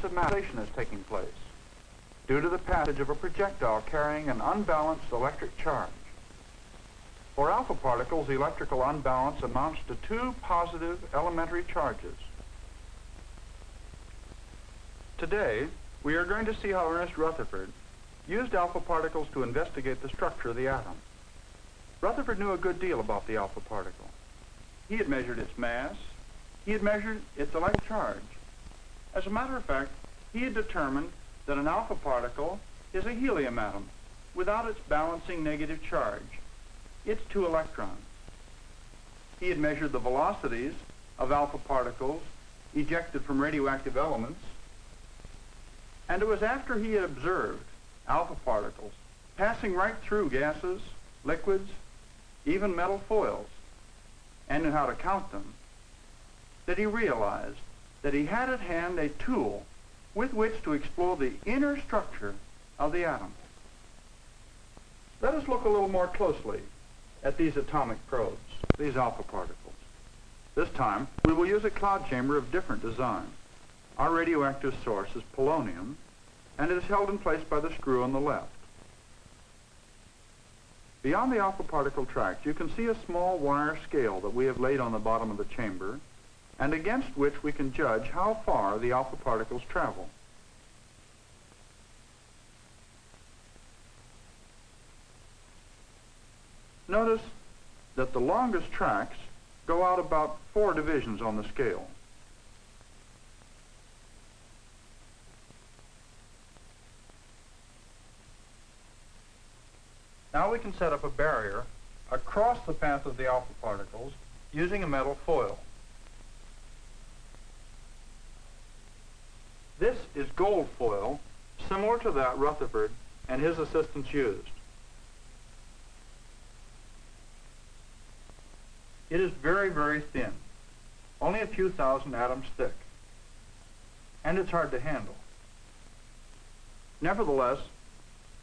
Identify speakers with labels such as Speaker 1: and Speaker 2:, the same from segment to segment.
Speaker 1: balance of matter is taking place due to the passage of a projectile carrying an unbalanced electric charge. For alpha particles, the electrical unbalance amounts to two positive elementary charges. Today, we are going to see how Ernest Rutherford used alpha particles to investigate the structure of the atom. Rutherford knew a good deal about the alpha particle. He had measured its mass. He had measured its electric charge. As a matter of fact, he had determined that an alpha particle is a helium atom without its balancing negative charge. It's two electrons. He had measured the velocities of alpha particles ejected from radioactive elements. And it was after he had observed alpha particles passing right through gases, liquids, even metal foils, and knew how to count them, that he realized that he had at hand a tool with which to explore the inner structure of the atom. Let us look a little more closely at these atomic probes, these alpha particles. This time, we will use a cloud chamber of different design. Our radioactive source is polonium, and it is held in place by the screw on the left. Beyond the alpha particle tract, you can see a small wire scale that we have laid on the bottom of the chamber and against which we can judge how far the alpha particles travel. Notice that the longest tracks go out about four divisions on the scale. Now we can set up a barrier across the path of the alpha particles using a metal foil. This is gold foil, similar to that Rutherford and his assistants used. It is very, very thin, only a few thousand atoms thick, and it's hard to handle. Nevertheless,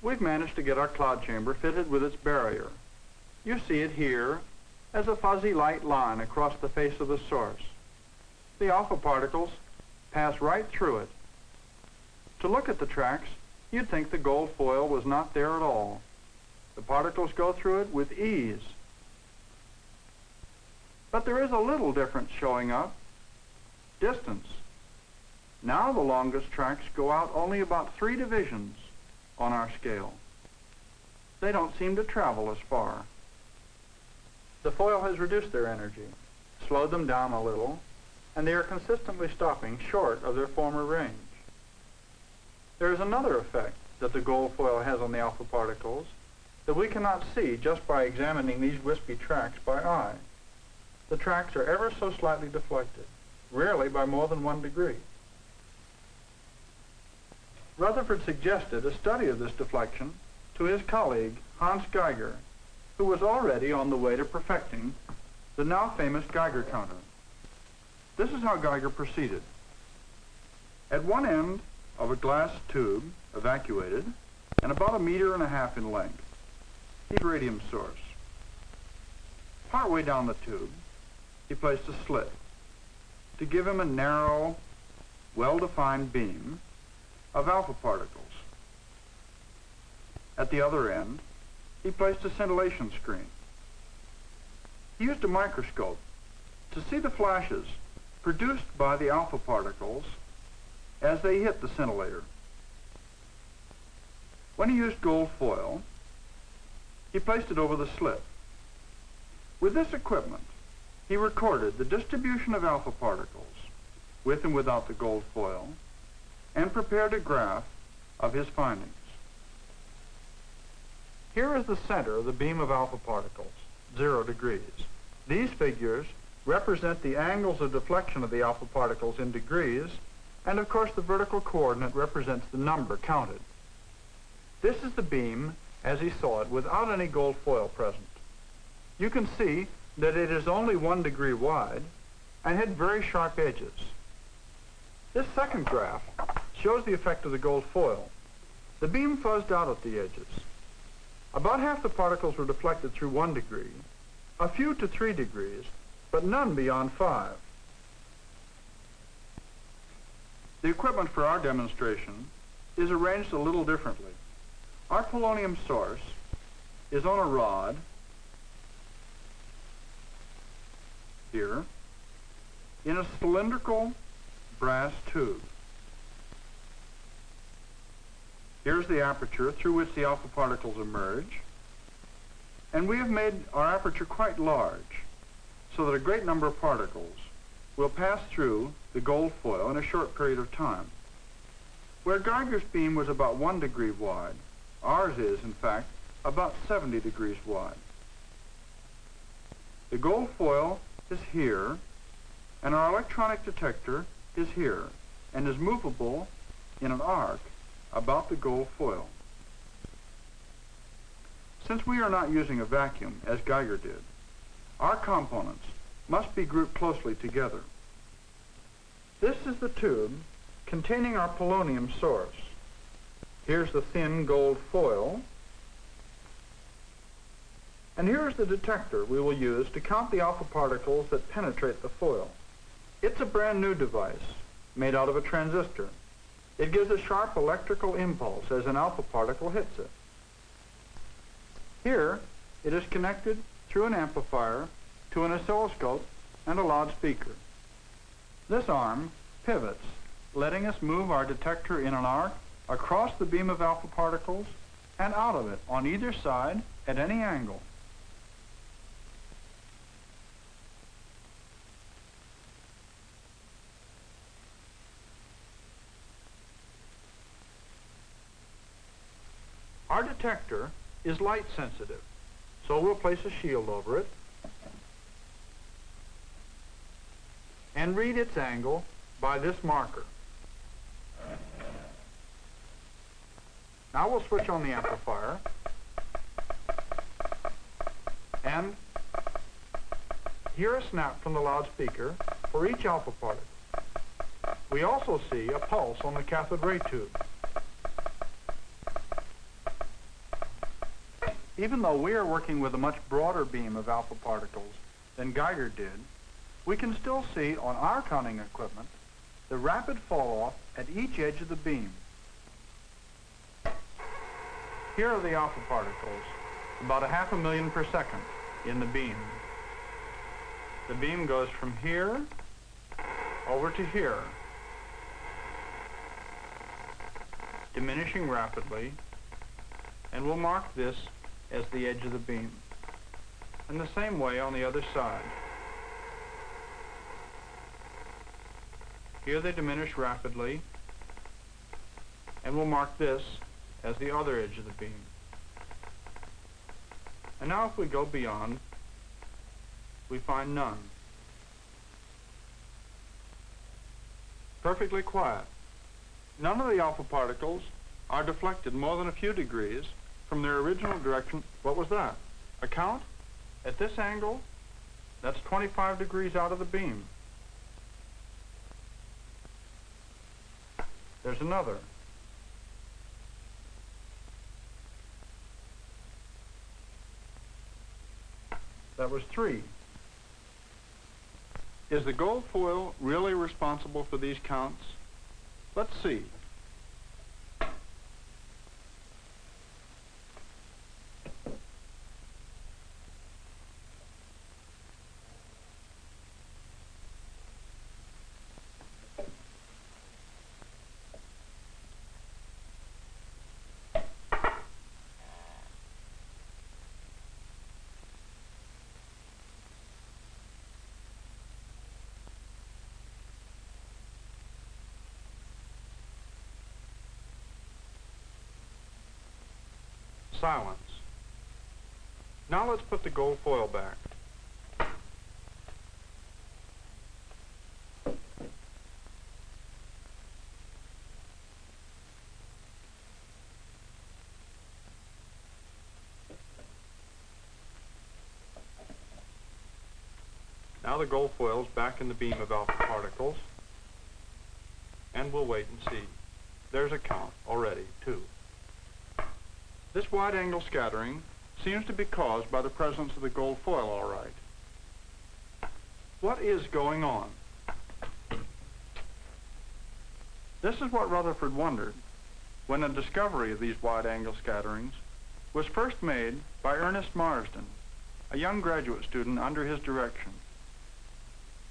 Speaker 1: we've managed to get our cloud chamber fitted with its barrier. You see it here as a fuzzy light line across the face of the source. The alpha particles pass right through it to look at the tracks, you'd think the gold foil was not there at all. The particles go through it with ease. But there is a little difference showing up. Distance. Now the longest tracks go out only about three divisions on our scale. They don't seem to travel as far. The foil has reduced their energy, slowed them down a little, and they are consistently stopping short of their former range. There is another effect that the gold foil has on the alpha particles that we cannot see just by examining these wispy tracks by eye. The tracks are ever so slightly deflected, rarely by more than one degree. Rutherford suggested a study of this deflection to his colleague, Hans Geiger, who was already on the way to perfecting the now famous Geiger counter. This is how Geiger proceeded. At one end of a glass tube, evacuated, and about a meter and a half in length. Heat radium source. Partway down the tube, he placed a slit to give him a narrow, well-defined beam of alpha particles. At the other end, he placed a scintillation screen. He used a microscope to see the flashes produced by the alpha particles as they hit the scintillator. When he used gold foil, he placed it over the slit. With this equipment, he recorded the distribution of alpha particles, with and without the gold foil, and prepared a graph of his findings. Here is the center of the beam of alpha particles, zero degrees. These figures represent the angles of deflection of the alpha particles in degrees and of course the vertical coordinate represents the number counted. This is the beam as he saw it without any gold foil present. You can see that it is only one degree wide and had very sharp edges. This second graph shows the effect of the gold foil. The beam fuzzed out at the edges. About half the particles were deflected through one degree, a few to three degrees, but none beyond five. The equipment for our demonstration is arranged a little differently. Our polonium source is on a rod here in a cylindrical brass tube. Here's the aperture through which the alpha particles emerge. And we have made our aperture quite large so that a great number of particles will pass through the gold foil in a short period of time. Where Geiger's beam was about one degree wide, ours is, in fact, about 70 degrees wide. The gold foil is here, and our electronic detector is here, and is movable in an arc about the gold foil. Since we are not using a vacuum, as Geiger did, our components must be grouped closely together. This is the tube containing our polonium source. Here's the thin gold foil. And here's the detector we will use to count the alpha particles that penetrate the foil. It's a brand new device made out of a transistor. It gives a sharp electrical impulse as an alpha particle hits it. Here, it is connected through an amplifier to an oscilloscope and a loudspeaker. This arm pivots, letting us move our detector in an arc across the beam of alpha particles and out of it on either side at any angle. Our detector is light sensitive, so we'll place a shield over it and read its angle by this marker. Now we'll switch on the amplifier and hear a snap from the loudspeaker for each alpha particle. We also see a pulse on the cathode ray tube. Even though we are working with a much broader beam of alpha particles than Geiger did, we can still see on our counting equipment the rapid fall off at each edge of the beam. Here are the alpha particles, about a half a million per second in the beam. The beam goes from here over to here, diminishing rapidly, and we'll mark this as the edge of the beam. And the same way on the other side. Here they diminish rapidly, and we'll mark this as the other edge of the beam. And now if we go beyond, we find none. Perfectly quiet. None of the alpha particles are deflected more than a few degrees from their original direction. What was that? A count? At this angle, that's 25 degrees out of the beam. There's another. That was three. Is the gold foil really responsible for these counts? Let's see. Silence. Now let's put the gold foil back. Now the gold foil is back in the beam of alpha particles. And we'll wait and see. There's a count already, too. This wide-angle scattering seems to be caused by the presence of the gold foil, all right. What is going on? This is what Rutherford wondered when a discovery of these wide-angle scatterings was first made by Ernest Marsden, a young graduate student under his direction.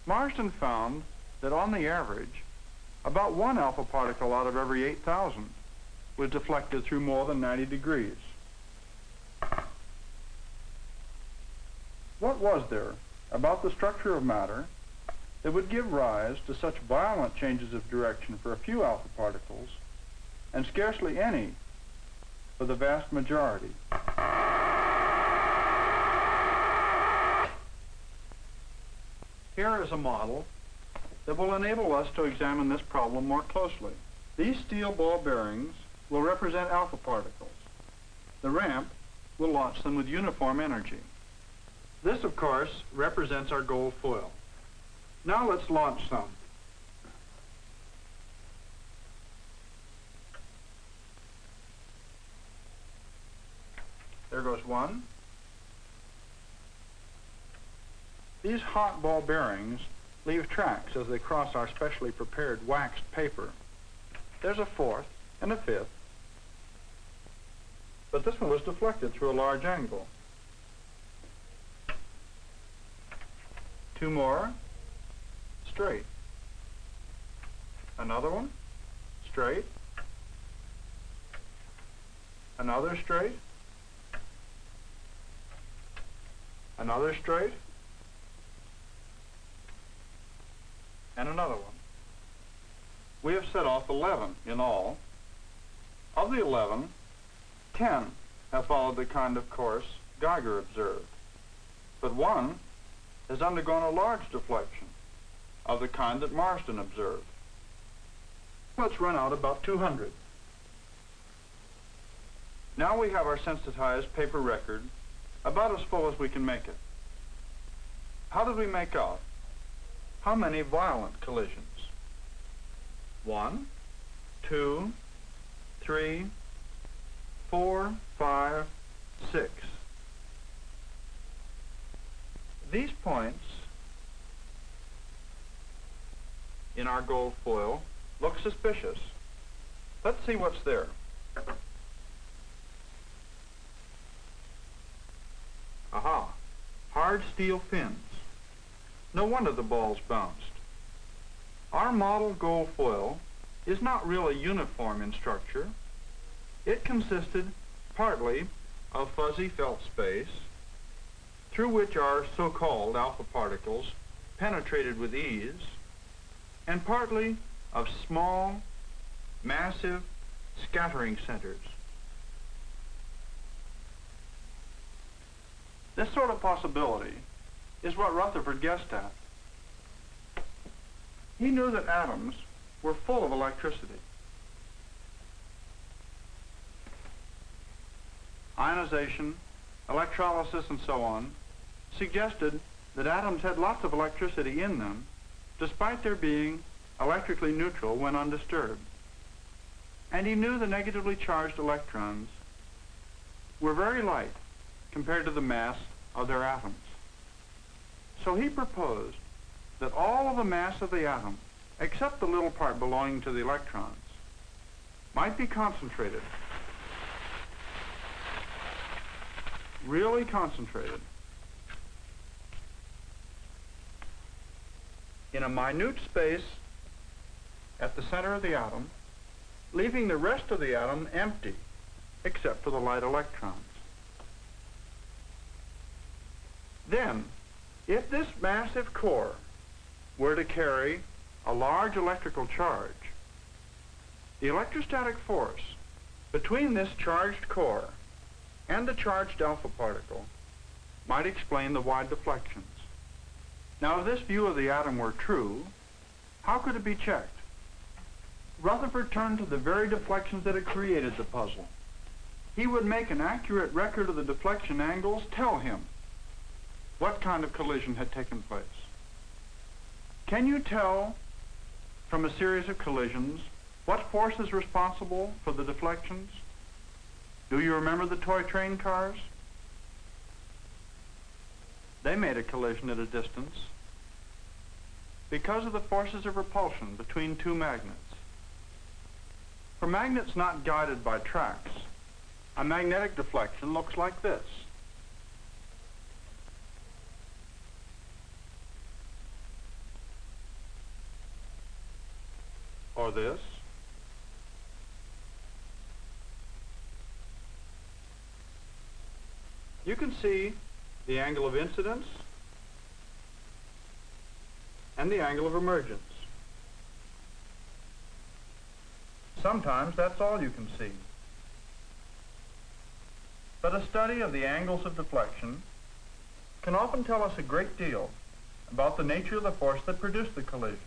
Speaker 1: Marsden found that on the average, about one alpha particle out of every 8,000 was deflected through more than 90 degrees. What was there about the structure of matter that would give rise to such violent changes of direction for a few alpha particles and scarcely any for the vast majority? Here is a model that will enable us to examine this problem more closely. These steel ball bearings will represent alpha particles. The ramp will launch them with uniform energy. This, of course, represents our gold foil. Now let's launch some. There goes one. These hot ball bearings leave tracks as they cross our specially prepared waxed paper. There's a fourth and a fifth, but this one was deflected through a large angle. Two more, straight. Another one, straight. Another straight. Another straight. And another one. We have set off 11 in all. Of the 11, 10 have followed the kind of course Geiger observed. But one has undergone a large deflection of the kind that Marsden observed. Let's run out about 200. Now we have our sensitized paper record about as full as we can make it. How did we make out? How many violent collisions? One, two, three, four, five, six. These points in our gold foil look suspicious. Let's see what's there. Aha, hard steel fins. No wonder the balls bounced. Our model gold foil is not really uniform in structure. It consisted partly of fuzzy felt space through which our so-called alpha particles penetrated with ease, and partly of small, massive scattering centers. This sort of possibility is what Rutherford guessed at. He knew that atoms were full of electricity. Ionization, electrolysis, and so on suggested that atoms had lots of electricity in them, despite their being electrically neutral when undisturbed. And he knew the negatively charged electrons were very light compared to the mass of their atoms. So he proposed that all of the mass of the atom, except the little part belonging to the electrons, might be concentrated, really concentrated, in a minute space at the center of the atom, leaving the rest of the atom empty, except for the light electrons. Then, if this massive core were to carry a large electrical charge, the electrostatic force between this charged core and the charged alpha particle might explain the wide deflections. Now, if this view of the atom were true, how could it be checked? Rutherford turned to the very deflections that had created the puzzle. He would make an accurate record of the deflection angles tell him what kind of collision had taken place. Can you tell from a series of collisions what force is responsible for the deflections? Do you remember the toy train cars? They made a collision at a distance because of the forces of repulsion between two magnets. For magnets not guided by tracks, a magnetic deflection looks like this. Or this. You can see the angle of incidence and the angle of emergence. Sometimes that's all you can see. But a study of the angles of deflection can often tell us a great deal about the nature of the force that produced the collision.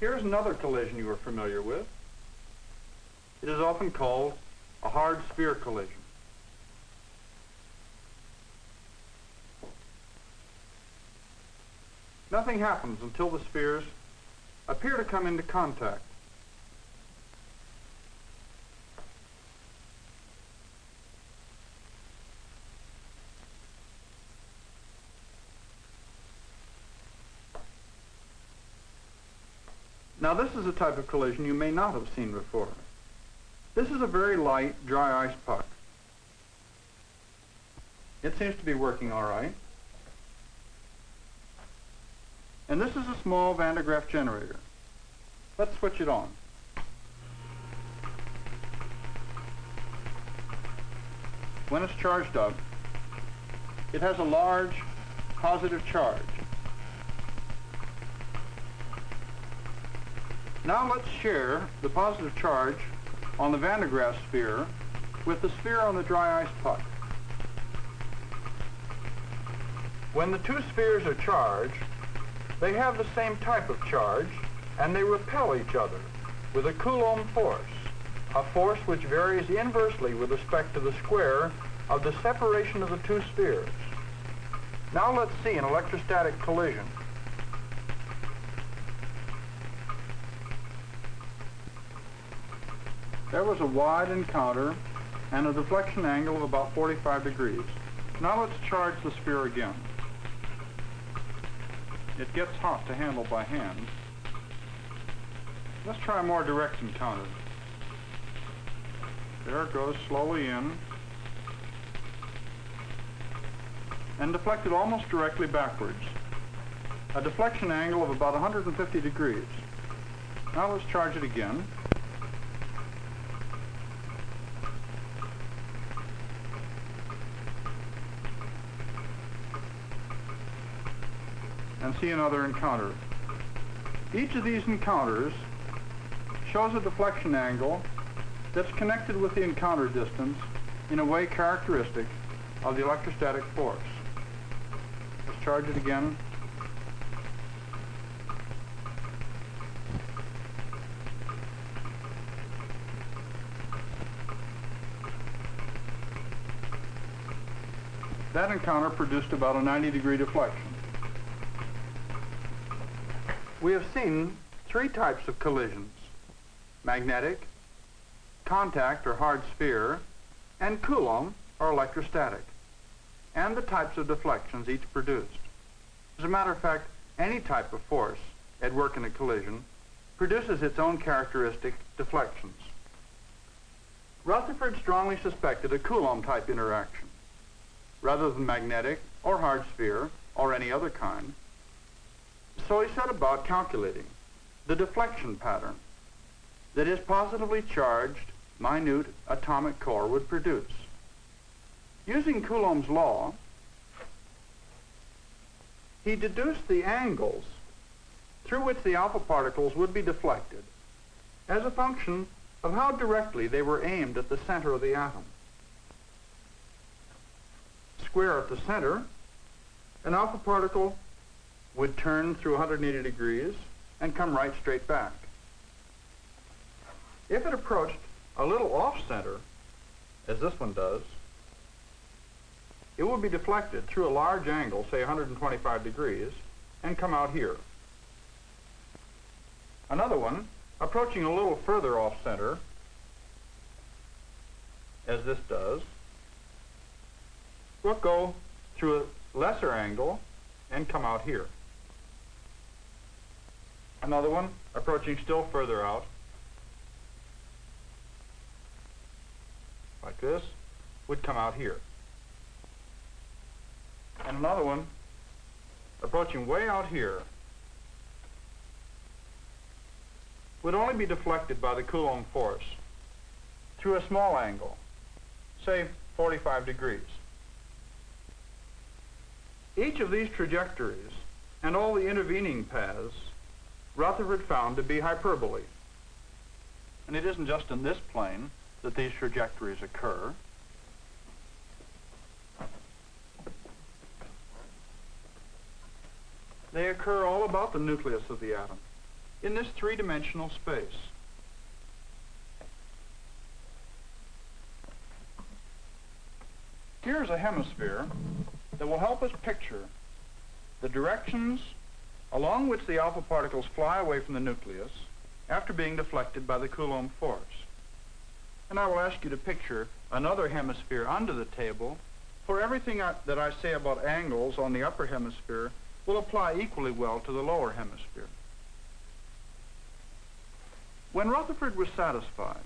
Speaker 1: Here's another collision you are familiar with. It is often called a hard sphere collision. Nothing happens until the spheres appear to come into contact. Now this is a type of collision you may not have seen before. This is a very light, dry ice puck. It seems to be working all right. And this is a small Van de Graaff generator. Let's switch it on. When it's charged up, it has a large positive charge. Now let's share the positive charge on the Van de Graaff sphere with the sphere on the dry ice puck. When the two spheres are charged, they have the same type of charge, and they repel each other with a Coulomb force, a force which varies inversely with respect to the square of the separation of the two spheres. Now let's see an electrostatic collision. There was a wide encounter and a deflection angle of about 45 degrees. Now let's charge the sphere again. It gets hot to handle by hand. Let's try a more direct encounter. There it goes slowly in and deflected almost directly backwards. A deflection angle of about 150 degrees. Now let's charge it again. And see another encounter. Each of these encounters shows a deflection angle that's connected with the encounter distance in a way characteristic of the electrostatic force. Let's charge it again. That encounter produced about a 90 degree deflection. We have seen three types of collisions, magnetic, contact or hard sphere, and Coulomb or electrostatic, and the types of deflections each produced. As a matter of fact, any type of force at work in a collision produces its own characteristic deflections. Rutherford strongly suspected a Coulomb type interaction. Rather than magnetic or hard sphere or any other kind, so he set about calculating the deflection pattern that his positively charged minute atomic core would produce. Using Coulomb's law, he deduced the angles through which the alpha particles would be deflected as a function of how directly they were aimed at the center of the atom. Square at the center, an alpha particle would turn through 180 degrees and come right straight back. If it approached a little off-center, as this one does, it would be deflected through a large angle, say 125 degrees, and come out here. Another one, approaching a little further off-center, as this does, will go through a lesser angle and come out here. Another one approaching still further out. Like this, would come out here. And another one approaching way out here would only be deflected by the Coulomb force through a small angle, say 45 degrees. Each of these trajectories and all the intervening paths Rutherford found to be hyperbolae. And it isn't just in this plane that these trajectories occur. They occur all about the nucleus of the atom in this three-dimensional space. Here's a hemisphere that will help us picture the directions along which the alpha particles fly away from the nucleus after being deflected by the Coulomb force. And I will ask you to picture another hemisphere under the table, for everything I, that I say about angles on the upper hemisphere will apply equally well to the lower hemisphere. When Rutherford was satisfied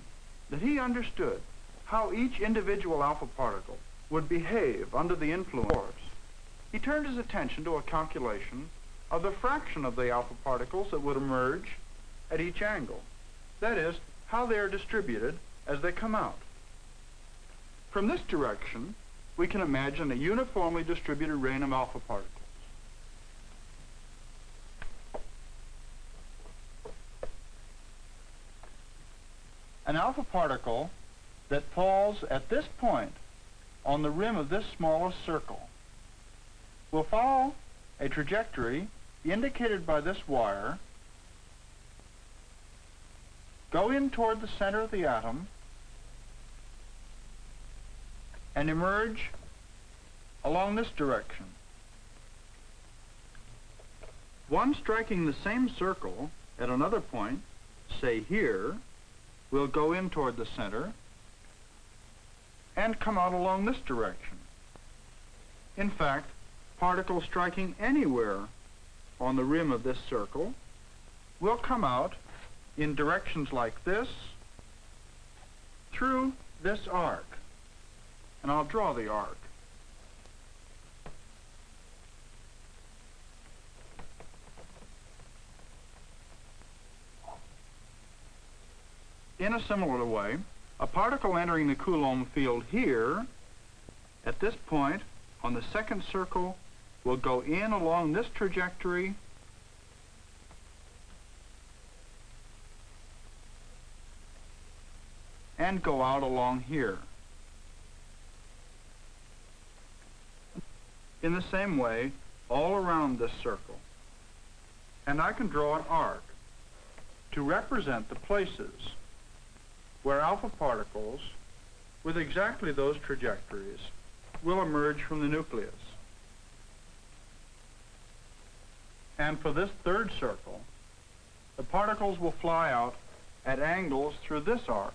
Speaker 1: that he understood how each individual alpha particle would behave under the influence, he turned his attention to a calculation of the fraction of the alpha particles that would emerge at each angle. That is, how they are distributed as they come out. From this direction, we can imagine a uniformly distributed rain of alpha particles. An alpha particle that falls at this point on the rim of this smallest circle will follow a trajectory indicated by this wire, go in toward the center of the atom, and emerge along this direction. One striking the same circle at another point, say here, will go in toward the center and come out along this direction. In fact, particles striking anywhere on the rim of this circle will come out in directions like this through this arc. And I'll draw the arc. In a similar way, a particle entering the Coulomb field here, at this point, on the second circle, will go in along this trajectory and go out along here. In the same way, all around this circle. And I can draw an arc to represent the places where alpha particles with exactly those trajectories will emerge from the nucleus. And for this third circle, the particles will fly out at angles through this arc.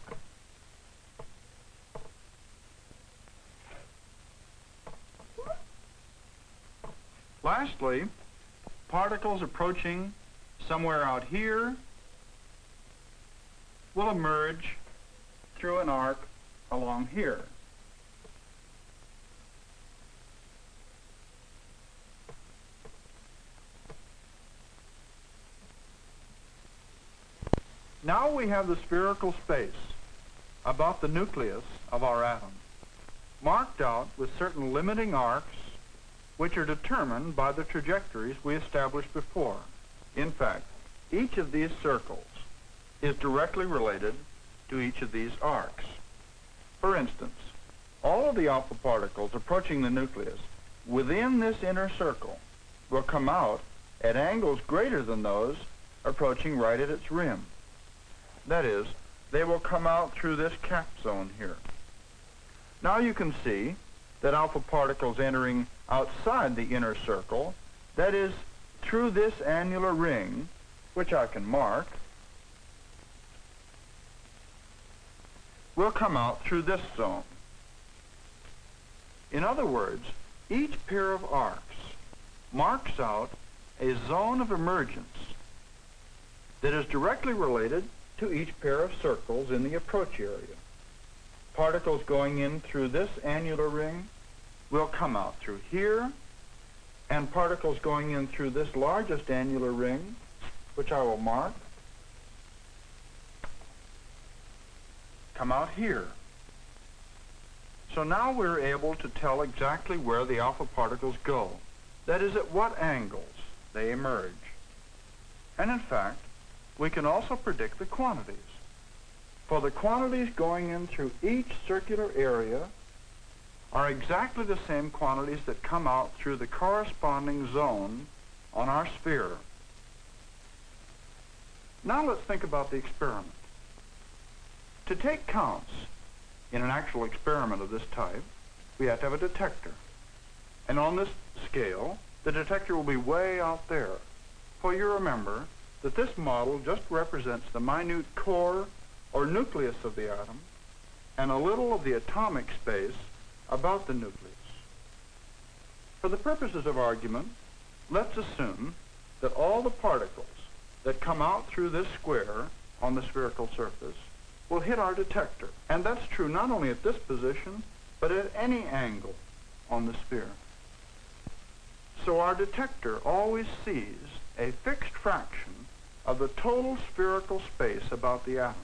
Speaker 1: Lastly, particles approaching somewhere out here will emerge through an arc along here. Now we have the spherical space about the nucleus of our atom, marked out with certain limiting arcs which are determined by the trajectories we established before. In fact, each of these circles is directly related to each of these arcs. For instance, all of the alpha particles approaching the nucleus within this inner circle will come out at angles greater than those approaching right at its rim. That is, they will come out through this cap zone here. Now you can see that alpha particles entering outside the inner circle, that is, through this annular ring, which I can mark, will come out through this zone. In other words, each pair of arcs marks out a zone of emergence that is directly related to each pair of circles in the approach area. Particles going in through this annular ring will come out through here, and particles going in through this largest annular ring, which I will mark, come out here. So now we're able to tell exactly where the alpha particles go. That is, at what angles they emerge. And in fact, we can also predict the quantities. For the quantities going in through each circular area are exactly the same quantities that come out through the corresponding zone on our sphere. Now let's think about the experiment. To take counts in an actual experiment of this type, we have to have a detector. And on this scale, the detector will be way out there. For you remember that this model just represents the minute core or nucleus of the atom and a little of the atomic space about the nucleus. For the purposes of argument, let's assume that all the particles that come out through this square on the spherical surface will hit our detector. And that's true not only at this position, but at any angle on the sphere. So our detector always sees a fixed fraction of the total spherical space about the atom.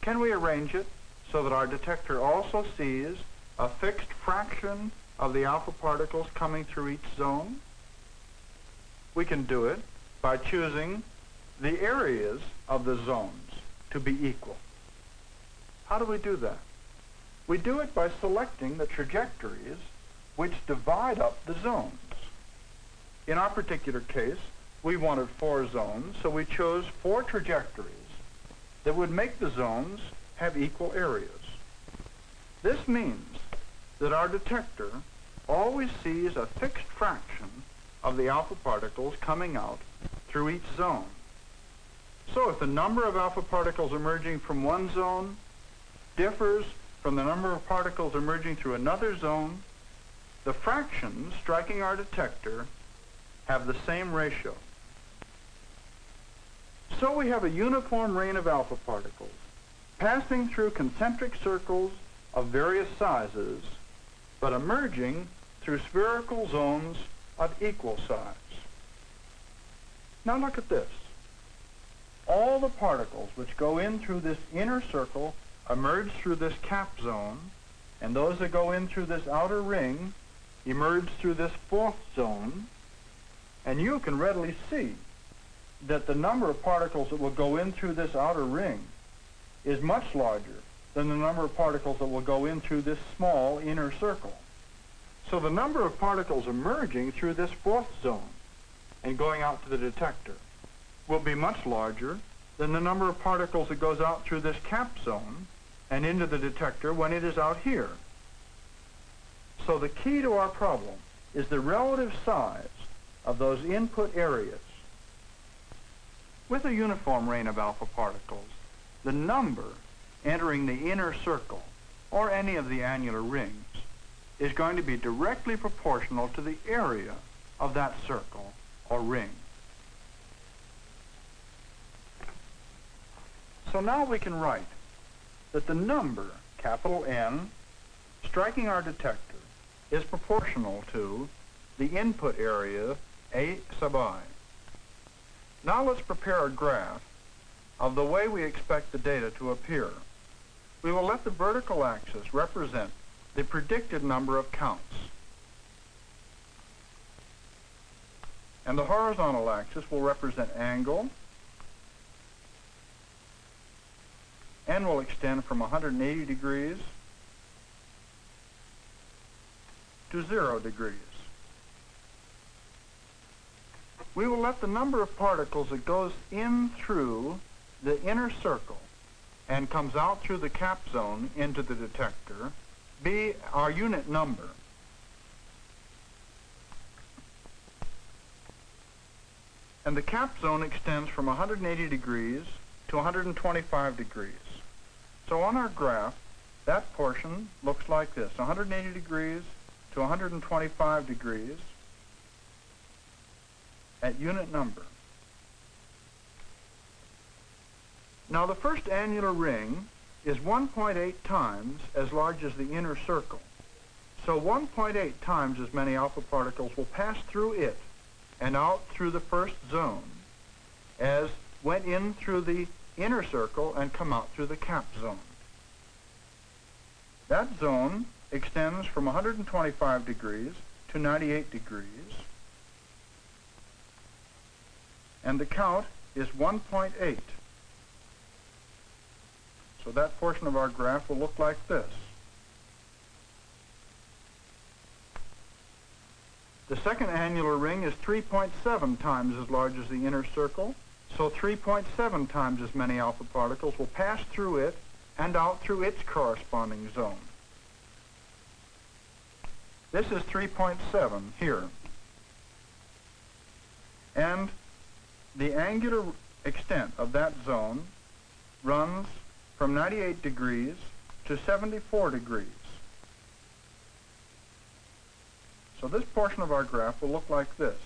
Speaker 1: Can we arrange it so that our detector also sees a fixed fraction of the alpha particles coming through each zone? We can do it by choosing the areas of the zones to be equal. How do we do that? We do it by selecting the trajectories which divide up the zones. In our particular case, we wanted four zones, so we chose four trajectories that would make the zones have equal areas. This means that our detector always sees a fixed fraction of the alpha particles coming out through each zone. So if the number of alpha particles emerging from one zone differs from the number of particles emerging through another zone, the fractions striking our detector have the same ratio. So we have a uniform rain of alpha particles passing through concentric circles of various sizes, but emerging through spherical zones of equal size. Now look at this. All the particles which go in through this inner circle emerge through this cap zone, and those that go in through this outer ring emerge through this fourth zone, and you can readily see that the number of particles that will go in through this outer ring is much larger than the number of particles that will go in through this small inner circle. So the number of particles emerging through this fourth zone and going out to the detector will be much larger than the number of particles that goes out through this cap zone and into the detector when it is out here. So the key to our problem is the relative size of those input areas. With a uniform rain of alpha particles, the number entering the inner circle or any of the annular rings is going to be directly proportional to the area of that circle or ring. So now we can write that the number, capital N, striking our detector is proportional to the input area A sub i. Now let's prepare a graph of the way we expect the data to appear. We will let the vertical axis represent the predicted number of counts. And the horizontal axis will represent angle, and will extend from 180 degrees to 0 degrees. We will let the number of particles that goes in through the inner circle and comes out through the cap zone into the detector be our unit number. And the cap zone extends from 180 degrees to 125 degrees. So on our graph, that portion looks like this, 180 degrees to 125 degrees at unit number. Now the first annular ring is 1.8 times as large as the inner circle. So 1.8 times as many alpha particles will pass through it and out through the first zone as went in through the inner circle and come out through the cap zone. That zone extends from 125 degrees to 98 degrees, and the count is 1.8. So that portion of our graph will look like this. The second annular ring is 3.7 times as large as the inner circle, so 3.7 times as many alpha particles will pass through it and out through its corresponding zone. This is 3.7 here. And the angular extent of that zone runs from 98 degrees to 74 degrees. So this portion of our graph will look like this.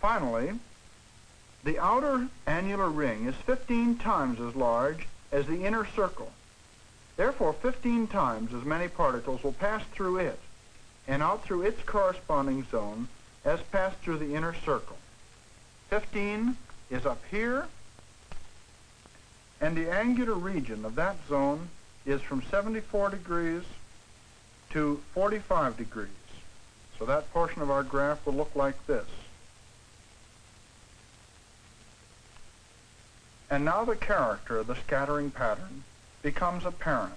Speaker 1: Finally, the outer annular ring is 15 times as large as the inner circle. Therefore, 15 times as many particles will pass through it and out through its corresponding zone as passed through the inner circle. 15 is up here, and the angular region of that zone is from 74 degrees to 45 degrees. So that portion of our graph will look like this. And now the character of the scattering pattern becomes apparent.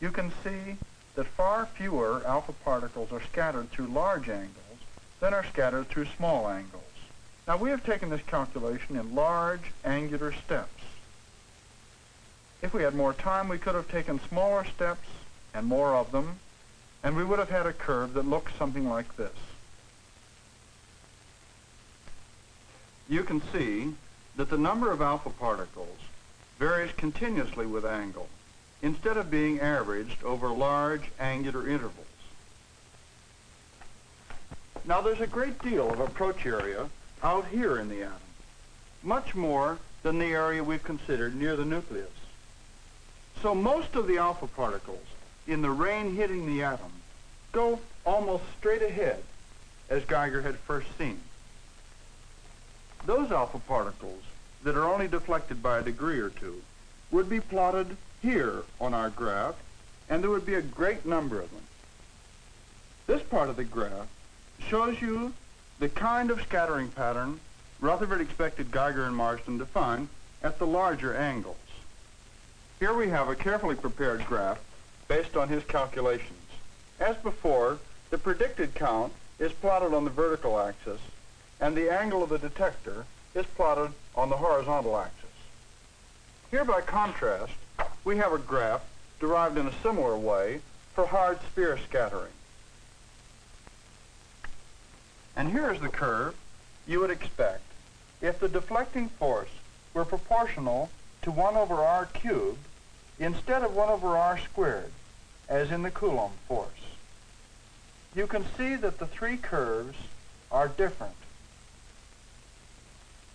Speaker 1: You can see that far fewer alpha particles are scattered through large angles than are scattered through small angles. Now we have taken this calculation in large angular steps. If we had more time, we could have taken smaller steps and more of them, and we would have had a curve that looks something like this. You can see that the number of alpha particles varies continuously with angle instead of being averaged over large angular intervals. Now there's a great deal of approach area out here in the atom, much more than the area we've considered near the nucleus. So most of the alpha particles in the rain hitting the atom go almost straight ahead as Geiger had first seen. Those alpha particles that are only deflected by a degree or two would be plotted here on our graph, and there would be a great number of them. This part of the graph shows you the kind of scattering pattern Rutherford expected Geiger and Marsden to find at the larger angles. Here we have a carefully prepared graph based on his calculations. As before, the predicted count is plotted on the vertical axis, and the angle of the detector is plotted on the horizontal axis. Here, by contrast, we have a graph derived in a similar way for hard sphere scattering. And here is the curve you would expect if the deflecting force were proportional to 1 over r cubed instead of 1 over r squared, as in the Coulomb force. You can see that the three curves are different.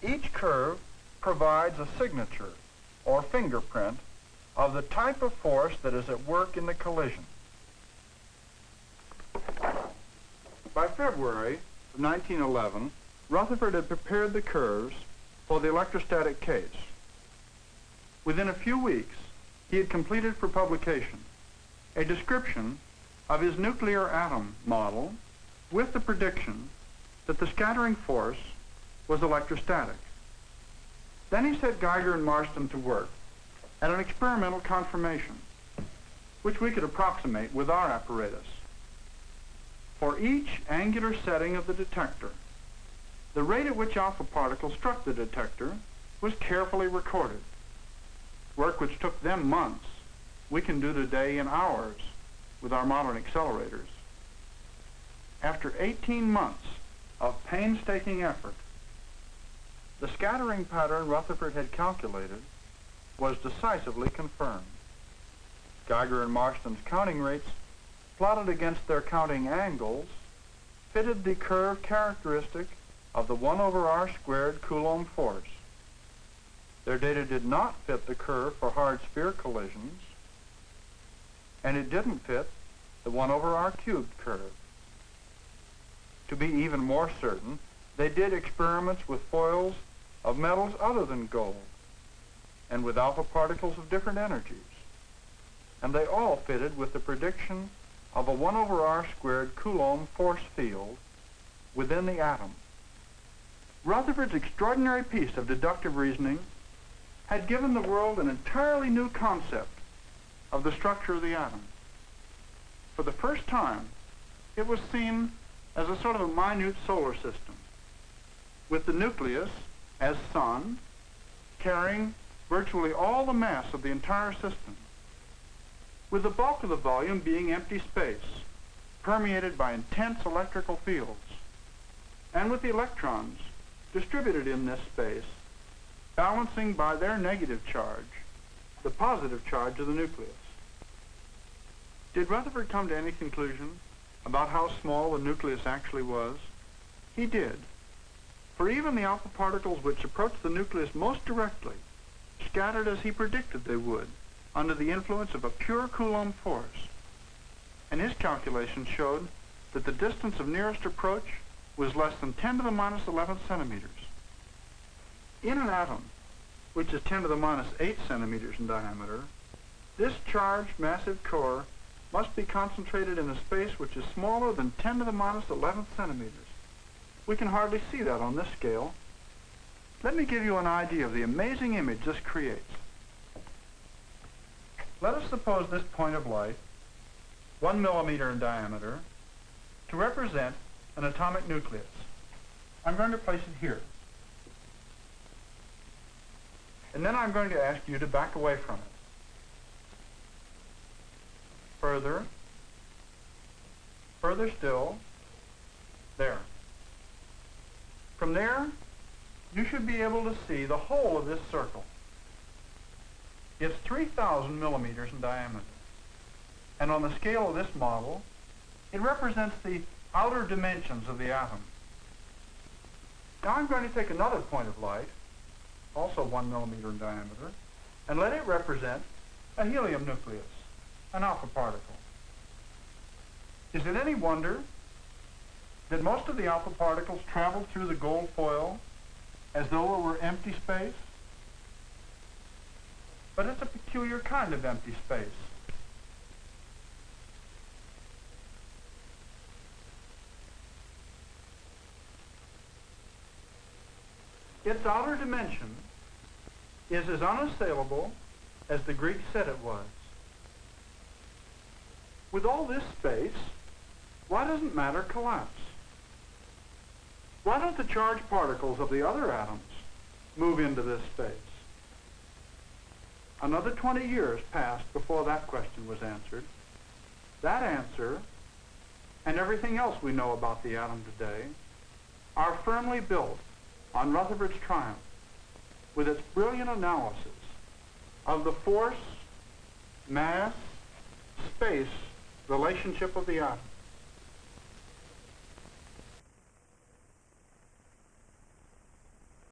Speaker 1: Each curve provides a signature or fingerprint of the type of force that is at work in the collision. By February of 1911, Rutherford had prepared the curves for the electrostatic case. Within a few weeks, he had completed for publication a description of his nuclear atom model with the prediction that the scattering force was electrostatic. Then he set Geiger and Marsden to work at an experimental confirmation, which we could approximate with our apparatus. For each angular setting of the detector, the rate at which alpha particles struck the detector was carefully recorded. Work which took them months, we can do today in hours with our modern accelerators. After 18 months of painstaking effort, the scattering pattern Rutherford had calculated was decisively confirmed. Geiger and Marsden's counting rates, plotted against their counting angles, fitted the curve characteristic of the 1 over r squared Coulomb force. Their data did not fit the curve for hard sphere collisions, and it didn't fit the 1 over r cubed curve. To be even more certain, they did experiments with foils of metals other than gold and with alpha particles of different energies. And they all fitted with the prediction of a 1 over r squared Coulomb force field within the atom. Rutherford's extraordinary piece of deductive reasoning had given the world an entirely new concept of the structure of the atom. For the first time, it was seen as a sort of a minute solar system, with the nucleus as sun, carrying virtually all the mass of the entire system, with the bulk of the volume being empty space, permeated by intense electrical fields, and with the electrons distributed in this space, balancing by their negative charge the positive charge of the nucleus. Did Rutherford come to any conclusion about how small the nucleus actually was? He did. For even the alpha particles which approached the nucleus most directly scattered as he predicted they would under the influence of a pure Coulomb force. And his calculations showed that the distance of nearest approach was less than 10 to the minus 11 centimeters. In an atom, which is 10 to the minus 8 centimeters in diameter, this charged massive core must be concentrated in a space which is smaller than 10 to the minus 11 centimeters. We can hardly see that on this scale. Let me give you an idea of the amazing image this creates. Let us suppose this point of light, one millimeter in diameter, to represent an atomic nucleus. I'm going to place it here. And then I'm going to ask you to back away from it. Further. Further still. There. From there, you should be able to see the whole of this circle. It's 3,000 millimeters in diameter. And on the scale of this model, it represents the outer dimensions of the atom. Now I'm going to take another point of light, also one millimeter in diameter, and let it represent a helium nucleus, an alpha particle. Is it any wonder that most of the alpha particles travel through the gold foil as though it were empty space? But it's a peculiar kind of empty space. Its outer dimension is as unassailable as the Greeks said it was. With all this space, why doesn't matter collapse? Why don't the charged particles of the other atoms move into this space? Another 20 years passed before that question was answered. That answer, and everything else we know about the atom today, are firmly built on Rutherford's triumph with its brilliant analysis of the force, mass, space relationship of the atom.